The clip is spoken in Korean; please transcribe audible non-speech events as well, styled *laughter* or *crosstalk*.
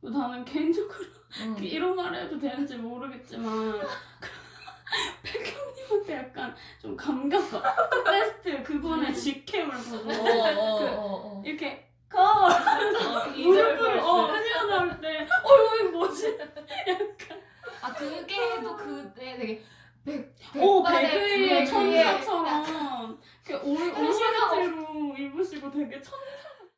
나는 개인적으로 음. 이런 말 해도 되는지 모르겠지만 *laughs* 백현님한테 약간 좀 감겼어. 베스트 그분의 직캠을 보고 어, 어, 그 어, 어. 이렇게 거 어, 무릎을 어 어, 튀어나올 때어 이거 뭐지? 약간 아 그게 또 그때 되게 백, 오 백발의 천사처럼 그 올, 그런 오버레티로 입으시고 되게 천사